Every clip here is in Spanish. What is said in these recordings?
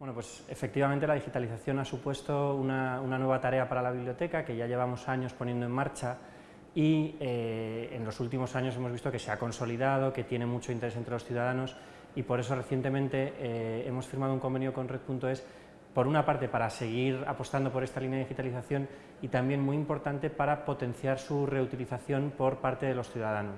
Bueno, pues efectivamente la digitalización ha supuesto una, nueva tarea para la biblioteca que ya llevamos años poniendo en marcha y eh, en los últimos años hemos visto que se ha consolidado, que tiene mucho interés entre los ciudadanos y por eso recientemente eh, hemos firmado un convenio con Red.es por una parte para seguir apostando por esta línea de digitalización y también muy importante para potenciar su reutilización por parte de los ciudadanos.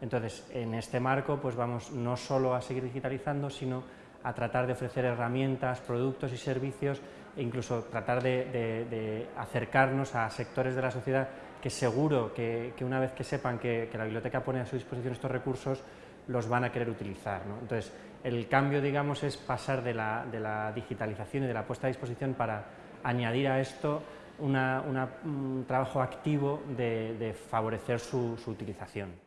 Entonces, en este marco pues vamos no solo a seguir digitalizando, sino a tratar de ofrecer herramientas, productos y servicios e incluso tratar de, acercarnos a sectores de la sociedad que seguro que, una vez que sepan que, la biblioteca pone a su disposición estos recursos, los van a querer utilizar. Entonces, el cambio, digamos, es pasar de la, digitalización y de la puesta a disposición para añadir a esto un trabajo activo de, favorecer su utilización.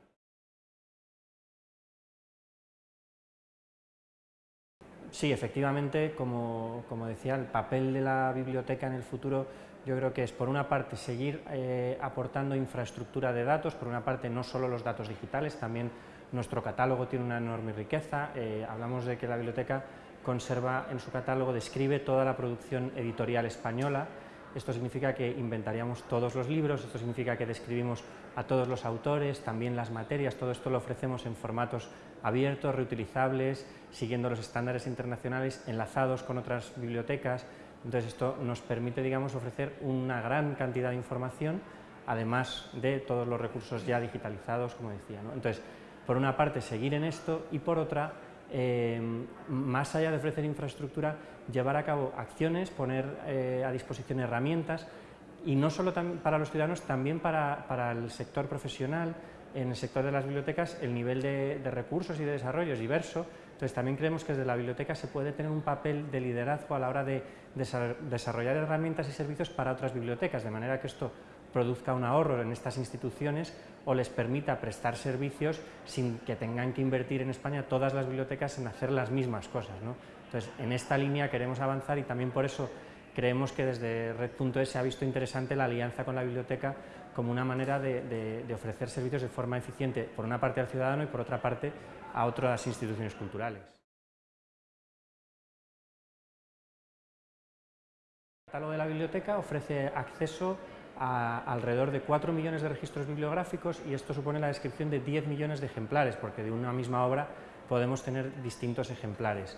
Sí, efectivamente, como, decía, el papel de la biblioteca en el futuro yo creo que es, por una parte, seguir eh, aportando infraestructura de datos, por una parte, no solo los datos digitales, también nuestro catálogo tiene una enorme riqueza, eh, hablamos de que la biblioteca conserva en su catálogo, describe toda la producción editorial española, esto significa que inventaríamos todos los libros, esto significa que describimos a todos los autores, también las materias, todo esto lo ofrecemos en formatos abiertos, reutilizables, siguiendo los estándares internacionales, enlazados con otras bibliotecas. Entonces esto nos permite digamos, ofrecer una gran cantidad de información, además de todos los recursos ya digitalizados, como decía. Entonces, por una parte, seguir en esto y por otra, eh, más allá de ofrecer infraestructura, llevar a cabo acciones, poner eh, a disposición herramientas y no solo para los ciudadanos, también para, el sector profesional, en el sector de las bibliotecas el nivel de, recursos y de desarrollo es diverso, entonces también creemos que desde la biblioteca se puede tener un papel de liderazgo a la hora de desarrollar herramientas y servicios para otras bibliotecas, de manera que esto produzca un ahorro en estas instituciones o les permita prestar servicios sin que tengan que invertir en España todas las bibliotecas en hacer las mismas cosas. Entonces, en esta línea queremos avanzar y también por eso creemos que desde Red.es se ha visto interesante la alianza con la biblioteca como una manera de, ofrecer servicios de forma eficiente, por una parte al ciudadano y por otra parte a otras instituciones culturales. El catálogo de la biblioteca ofrece acceso a alrededor de 4 millones de registros bibliográficos y esto supone la descripción de 10 millones de ejemplares, porque de una misma obra podemos tener distintos ejemplares.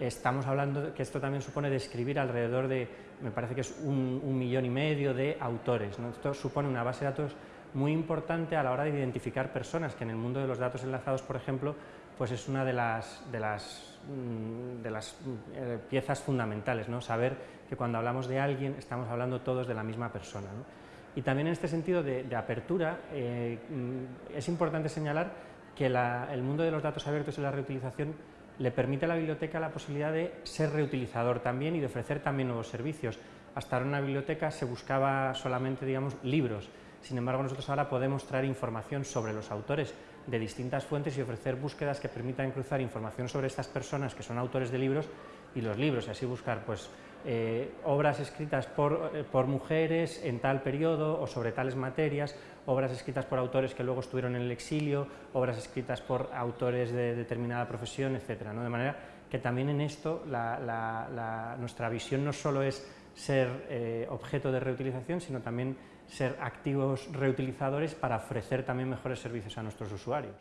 Estamos hablando que esto también supone describir alrededor de, me parece que es un, millón y medio de autores. Esto supone una base de datos muy importante a la hora de identificar personas, que en el mundo de los datos enlazados, por ejemplo, pues es una de las, de las, mm, de las eh, piezas fundamentales, ¿no? saber que cuando hablamos de alguien estamos hablando todos de la misma persona. Y también en este sentido de, apertura eh, mm, es importante señalar que el mundo de los datos abiertos y la reutilización le permite a la biblioteca la posibilidad de ser reutilizador también y de ofrecer también nuevos servicios. Hasta ahora en una biblioteca se buscaba solamente digamos, libros, sin embargo nosotros ahora podemos traer información sobre los autores de distintas fuentes y ofrecer búsquedas que permitan cruzar información sobre estas personas que son autores de libros y los libros, y así buscar pues, eh, obras escritas eh, por, mujeres en tal periodo o sobre tales materias, obras escritas por autores que luego estuvieron en el exilio, obras escritas por autores de determinada profesión, etc. De manera que también en esto nuestra visión no solo es ser eh, objeto de reutilización, sino también ser activos reutilizadores para ofrecer también mejores servicios a nuestros usuarios.